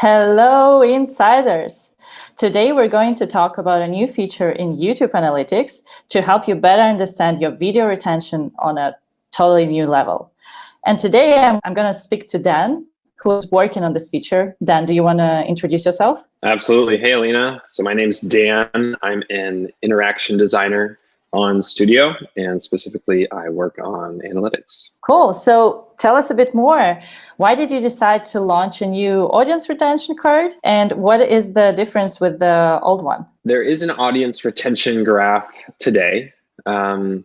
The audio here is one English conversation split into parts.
Hello, insiders! Today we're going to talk about a new feature in YouTube Analytics to help you better understand your video retention on a totally new level. And today I'm, I'm going to speak to Dan, who's working on this feature. Dan, do you want to introduce yourself? Absolutely. Hey, Alina. So my name's Dan. I'm an interaction designer on Studio, and specifically I work on analytics. Cool. So tell us a bit more. Why did you decide to launch a new audience retention card? And what is the difference with the old one? There is an audience retention graph today. Um,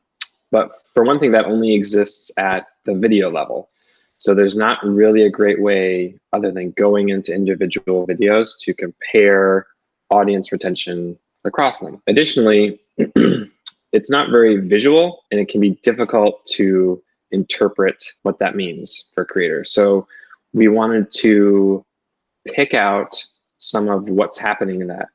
but for one thing, that only exists at the video level. So there's not really a great way other than going into individual videos to compare audience retention across them. Additionally, it's not very visual and it can be difficult to interpret what that means for creators. So we wanted to pick out some of what's happening in that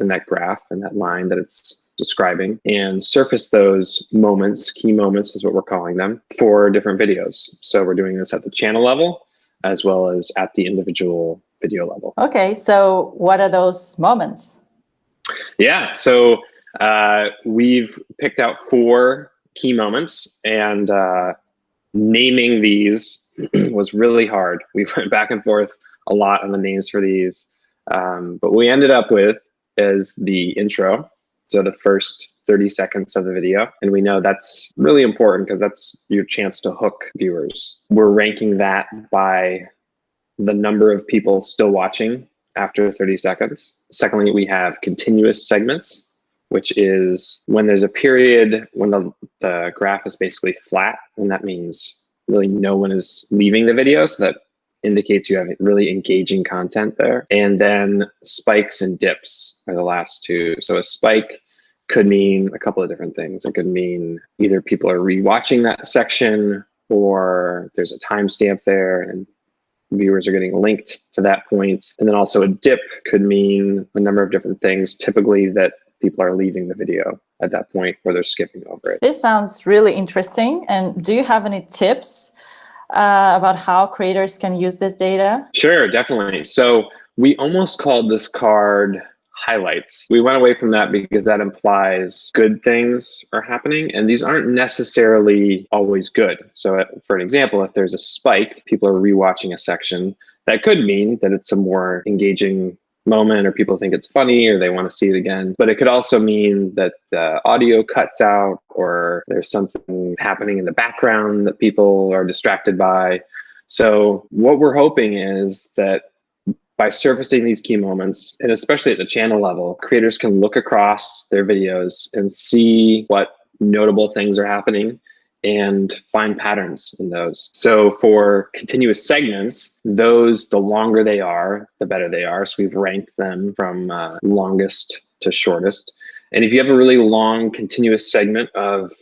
in that graph and that line that it's describing and surface those moments, key moments is what we're calling them, for different videos. So we're doing this at the channel level as well as at the individual video level. Okay, so what are those moments? Yeah, so uh, we've picked out four key moments and uh, naming these was really hard. We went back and forth a lot on the names for these. Um, but we ended up with is the intro. So the first 30 seconds of the video. And we know that's really important because that's your chance to hook viewers. We're ranking that by the number of people still watching after 30 seconds. Secondly, we have continuous segments which is when there's a period when the, the graph is basically flat, and that means really no one is leaving the video. So that indicates you have really engaging content there. And then spikes and dips are the last two. So a spike could mean a couple of different things. It could mean either people are rewatching that section or there's a timestamp there and viewers are getting linked to that point. And then also a dip could mean a number of different things, typically that people are leaving the video at that point or they're skipping over it. This sounds really interesting. And do you have any tips uh, about how creators can use this data? Sure, definitely. So we almost called this card highlights. We went away from that because that implies good things are happening and these aren't necessarily always good. So uh, for an example, if there's a spike, people are rewatching a section, that could mean that it's a more engaging moment or people think it's funny or they want to see it again. But it could also mean that the audio cuts out or there's something happening in the background that people are distracted by. So what we're hoping is that by surfacing these key moments, and especially at the channel level, creators can look across their videos and see what notable things are happening and find patterns in those. So for continuous segments, those, the longer they are, the better they are. So we've ranked them from uh, longest to shortest. And if you have a really long continuous segment of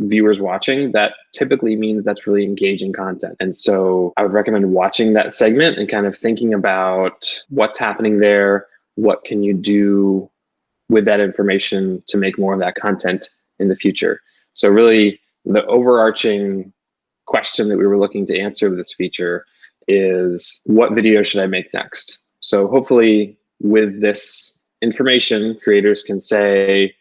viewers watching, that typically means that's really engaging content. And so I would recommend watching that segment and kind of thinking about what's happening there, what can you do with that information to make more of that content in the future. So really the overarching question that we were looking to answer with this feature is what video should I make next? So hopefully with this information, creators can say,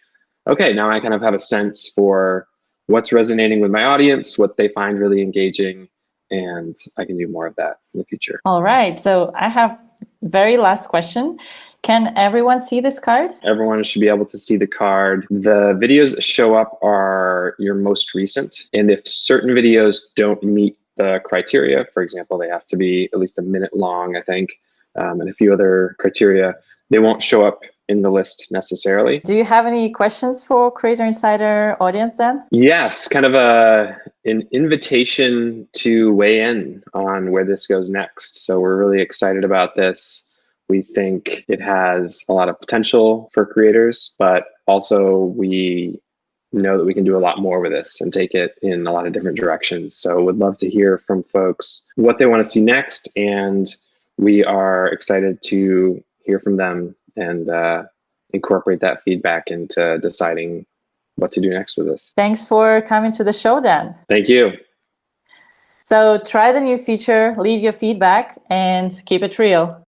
okay, now I kind of have a sense for what's resonating with my audience, what they find really engaging, and I can do more of that in the future. All right, so I have very last question. Can everyone see this card? Everyone should be able to see the card. The videos that show up are your most recent. And if certain videos don't meet the criteria, for example, they have to be at least a minute long, I think, um, and a few other criteria, they won't show up in the list necessarily. Do you have any questions for Creator Insider audience then? Yes, kind of a an invitation to weigh in on where this goes next. So we're really excited about this. We think it has a lot of potential for creators, but also we know that we can do a lot more with this and take it in a lot of different directions. So would love to hear from folks what they want to see next. And we are excited to hear from them and uh, incorporate that feedback into deciding what to do next with this. Thanks for coming to the show, Dan. Thank you. So try the new feature, leave your feedback, and keep it real.